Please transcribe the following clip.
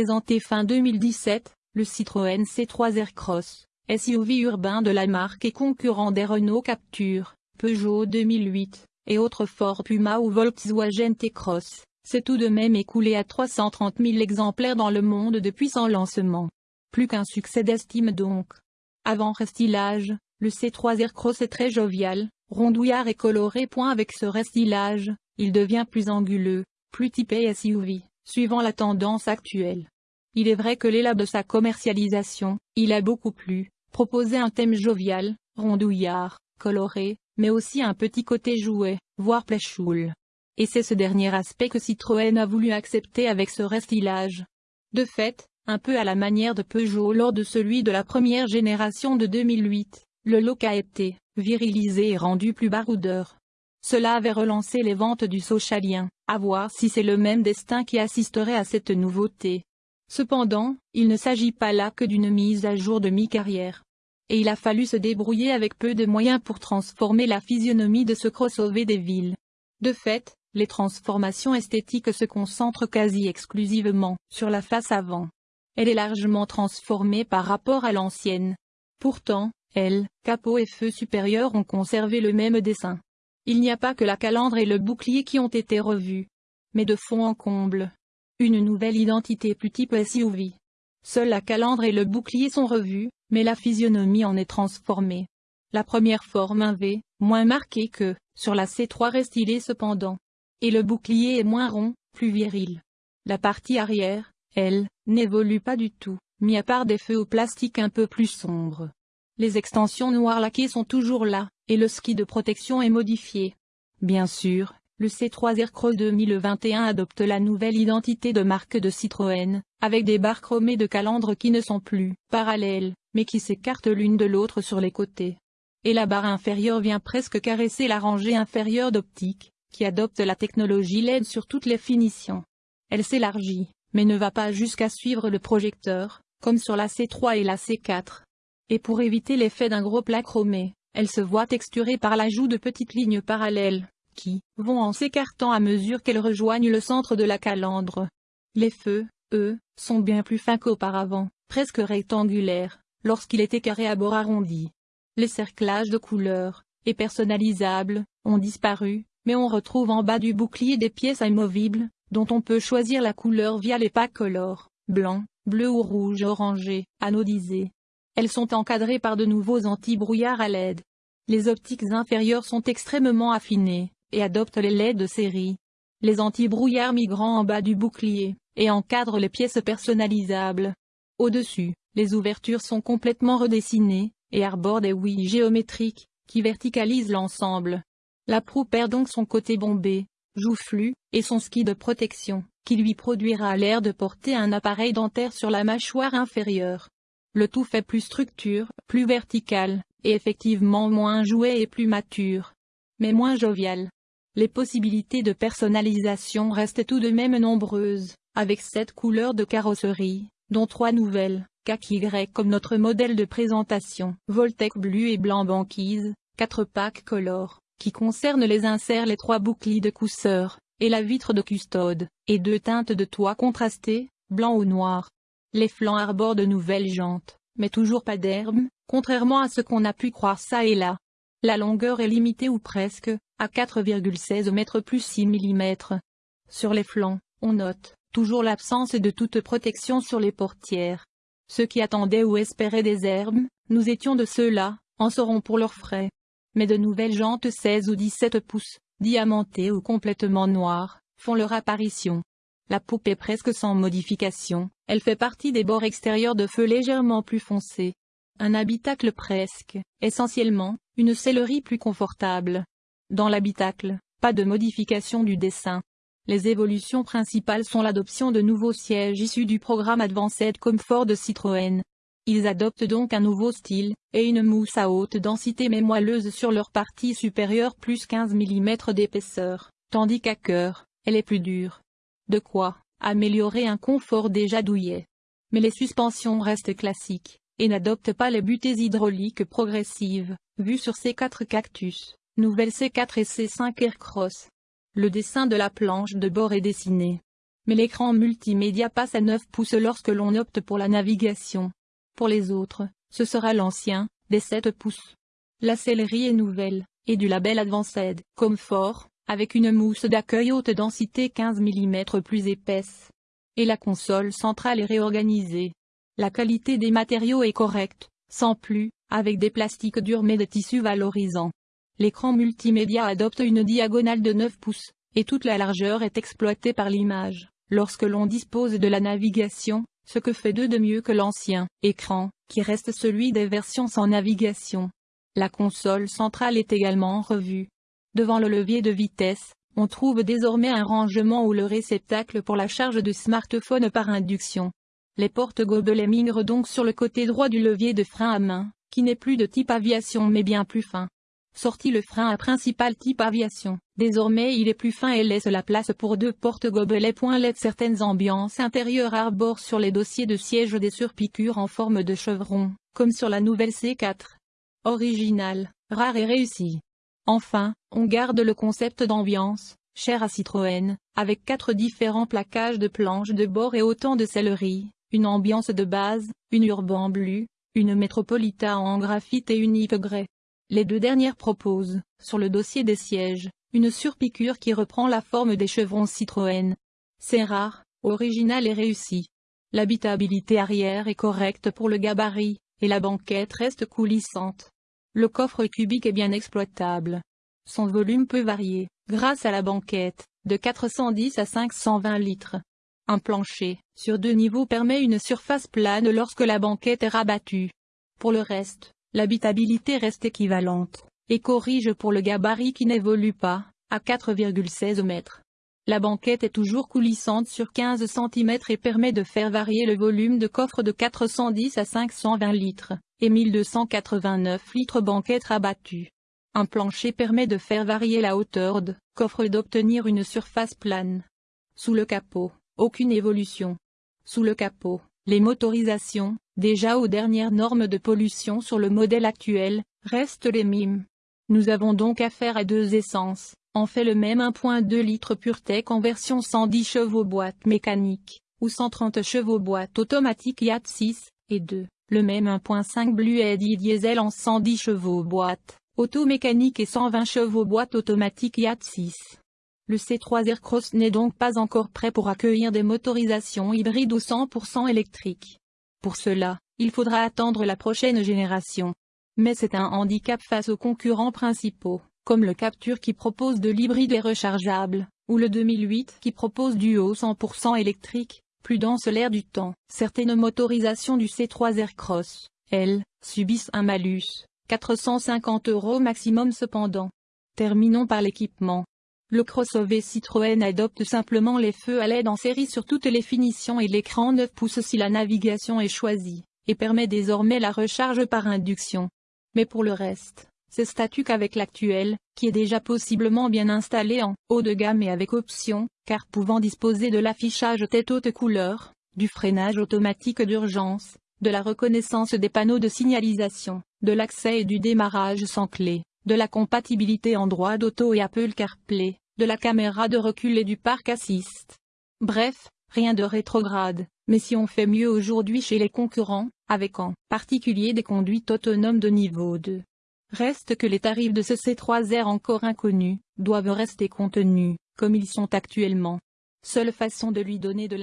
Présenté fin 2017, le Citroën C3 Aircross, SUV urbain de la marque et concurrent des Renault Capture, Peugeot 2008, et autres Ford Puma ou Volkswagen T-Cross, s'est tout de même écoulé à 330 000 exemplaires dans le monde depuis son lancement. Plus qu'un succès d'estime donc. Avant restylage, le C3 Aircross est très jovial, rondouillard et coloré. Avec ce restylage, il devient plus anguleux, plus typé SUV, suivant la tendance actuelle. Il est vrai que l'élab de sa commercialisation, il a beaucoup plu, proposé un thème jovial, rondouillard, coloré, mais aussi un petit côté jouet, voire playful. Et c'est ce dernier aspect que Citroën a voulu accepter avec ce restylage. De fait, un peu à la manière de Peugeot lors de celui de la première génération de 2008, le look a été virilisé et rendu plus baroudeur. Cela avait relancé les ventes du Socialien, à voir si c'est le même destin qui assisterait à cette nouveauté. Cependant, il ne s'agit pas là que d'une mise à jour de mi-carrière. Et il a fallu se débrouiller avec peu de moyens pour transformer la physionomie de ce crossover des villes. De fait, les transformations esthétiques se concentrent quasi exclusivement sur la face avant. Elle est largement transformée par rapport à l'ancienne. Pourtant, elle, capot et feu supérieur ont conservé le même dessin. Il n'y a pas que la calandre et le bouclier qui ont été revus. Mais de fond en comble. Une nouvelle identité plus type SUV. Seule la calandre et le bouclier sont revus, mais la physionomie en est transformée. La première forme un V, moins marquée que, sur la C3 restylée cependant. Et le bouclier est moins rond, plus viril. La partie arrière, elle, n'évolue pas du tout, mis à part des feux au plastique un peu plus sombres. Les extensions noires laquées sont toujours là, et le ski de protection est modifié. Bien sûr, le C3 Aircross 2021 adopte la nouvelle identité de marque de Citroën, avec des barres chromées de calandre qui ne sont plus parallèles, mais qui s'écartent l'une de l'autre sur les côtés. Et la barre inférieure vient presque caresser la rangée inférieure d'optique, qui adopte la technologie LED sur toutes les finitions. Elle s'élargit, mais ne va pas jusqu'à suivre le projecteur, comme sur la C3 et la C4 et pour éviter l'effet d'un gros plat chromé, elle se voit texturée par l'ajout de petites lignes parallèles, qui vont en s'écartant à mesure qu'elles rejoignent le centre de la calandre. Les feux, eux, sont bien plus fins qu'auparavant, presque rectangulaires, lorsqu'il était carré à bord arrondi. Les cerclages de couleurs, et personnalisables, ont disparu, mais on retrouve en bas du bouclier des pièces amovibles, dont on peut choisir la couleur via les packs color, blanc, bleu ou rouge orangé, anodisé, elles sont encadrées par de nouveaux anti-brouillards à LED. Les optiques inférieures sont extrêmement affinées, et adoptent les LED de série. Les anti-brouillards migrant en bas du bouclier, et encadrent les pièces personnalisables. Au-dessus, les ouvertures sont complètement redessinées, et arborent des ouïes géométriques, qui verticalisent l'ensemble. La proue perd donc son côté bombé, joufflu, et son ski de protection, qui lui produira l'air de porter un appareil dentaire sur la mâchoire inférieure. Le tout fait plus structure, plus vertical, et effectivement moins joué et plus mature. Mais moins jovial. Les possibilités de personnalisation restent tout de même nombreuses, avec sept couleurs de carrosserie, dont trois nouvelles, kaki grec comme notre modèle de présentation, Voltec bleu et blanc banquise, quatre packs color, qui concernent les inserts les trois boucliers de cousseur, et la vitre de custode, et deux teintes de toit contrastées, blanc ou noir. Les flancs arborent de nouvelles jantes, mais toujours pas d'herbe, contrairement à ce qu'on a pu croire ça et là. La longueur est limitée ou presque, à 4,16 mètres plus 6 mm. Sur les flancs, on note, toujours l'absence de toute protection sur les portières. Ceux qui attendaient ou espéraient des herbes, nous étions de ceux-là, en seront pour leurs frais. Mais de nouvelles jantes 16 ou 17 pouces, diamantées ou complètement noires, font leur apparition. La poupe est presque sans modification, elle fait partie des bords extérieurs de feu légèrement plus foncés. Un habitacle presque, essentiellement, une sellerie plus confortable. Dans l'habitacle, pas de modification du dessin. Les évolutions principales sont l'adoption de nouveaux sièges issus du programme Advanced Comfort de Citroën. Ils adoptent donc un nouveau style, et une mousse à haute densité mais moelleuse sur leur partie supérieure plus 15 mm d'épaisseur, tandis qu'à cœur, elle est plus dure. De quoi améliorer un confort déjà douillet. Mais les suspensions restent classiques, et n'adoptent pas les butées hydrauliques progressives, vues sur ces quatre cactus, nouvelle C4 et C5 Aircross. Le dessin de la planche de bord est dessiné. mais l'écran multimédia passe à 9 pouces lorsque l'on opte pour la navigation. Pour les autres, ce sera l'ancien, des 7 pouces. La sellerie est nouvelle, et du label Advanced Comfort, avec une mousse d'accueil haute densité 15 mm plus épaisse. Et la console centrale est réorganisée. La qualité des matériaux est correcte, sans plus, avec des plastiques durs mais de tissus valorisants. L'écran multimédia adopte une diagonale de 9 pouces, et toute la largeur est exploitée par l'image. Lorsque l'on dispose de la navigation, ce que fait d'eux de mieux que l'ancien écran, qui reste celui des versions sans navigation. La console centrale est également revue. Devant le levier de vitesse, on trouve désormais un rangement ou le réceptacle pour la charge de smartphone par induction. Les portes gobelets migrent donc sur le côté droit du levier de frein à main, qui n'est plus de type aviation mais bien plus fin. Sorti le frein à principal type aviation, désormais il est plus fin et laisse la place pour deux portes gobelets. LED Certaines ambiances intérieures arborent sur les dossiers de siège des surpiqûres en forme de chevron, comme sur la nouvelle C4. Original, rare et réussi. Enfin, on garde le concept d'ambiance, cher à Citroën, avec quatre différents plaquages de planches de bord et autant de sellerie, une ambiance de base, une Urban Blue, une Metropolita en graphite et une Yves Grey. Les deux dernières proposent, sur le dossier des sièges, une surpiqûre qui reprend la forme des chevrons Citroën. C'est rare, original et réussi. L'habitabilité arrière est correcte pour le gabarit, et la banquette reste coulissante. Le coffre cubique est bien exploitable. Son volume peut varier, grâce à la banquette, de 410 à 520 litres. Un plancher, sur deux niveaux permet une surface plane lorsque la banquette est rabattue. Pour le reste, l'habitabilité reste équivalente, et corrige pour le gabarit qui n'évolue pas, à 4,16 mètres. La banquette est toujours coulissante sur 15 cm et permet de faire varier le volume de coffre de 410 à 520 litres, et 1289 litres banquette rabattue. Un plancher permet de faire varier la hauteur de coffre et d'obtenir une surface plane. Sous le capot, aucune évolution. Sous le capot, les motorisations, déjà aux dernières normes de pollution sur le modèle actuel, restent les mêmes. Nous avons donc affaire à deux essences, en fait le même 1.2 litres PureTech en version 110 chevaux boîte mécanique, ou 130 chevaux boîte automatique Yacht 6, et 2, le même 1.5 Blue Eddy diesel en 110 chevaux boîte, automécanique et 120 chevaux boîte automatique Yacht 6. Le C3 Aircross n'est donc pas encore prêt pour accueillir des motorisations hybrides ou 100% électriques. Pour cela, il faudra attendre la prochaine génération. Mais c'est un handicap face aux concurrents principaux, comme le Capture qui propose de l'hybride et rechargeable, ou le 2008 qui propose du haut 100% électrique, plus dense l'air du temps. Certaines motorisations du C3 Aircross, elles, subissent un malus, 450 euros maximum cependant. Terminons par l'équipement. Le crossover Citroën adopte simplement les feux à LED en série sur toutes les finitions et l'écran 9 pouces si la navigation est choisie, et permet désormais la recharge par induction. Mais pour le reste, c'est statut qu'avec l'actuel, qui est déjà possiblement bien installé en haut de gamme et avec option, car pouvant disposer de l'affichage tête haute couleur, du freinage automatique d'urgence, de la reconnaissance des panneaux de signalisation, de l'accès et du démarrage sans clé, de la compatibilité Android Auto et Apple CarPlay, de la caméra de recul et du parc assist. Bref, rien de rétrograde, mais si on fait mieux aujourd'hui chez les concurrents, avec en particulier des conduites autonomes de niveau 2. Reste que les tarifs de ce C3R encore inconnus, doivent rester contenus, comme ils sont actuellement. Seule façon de lui donner de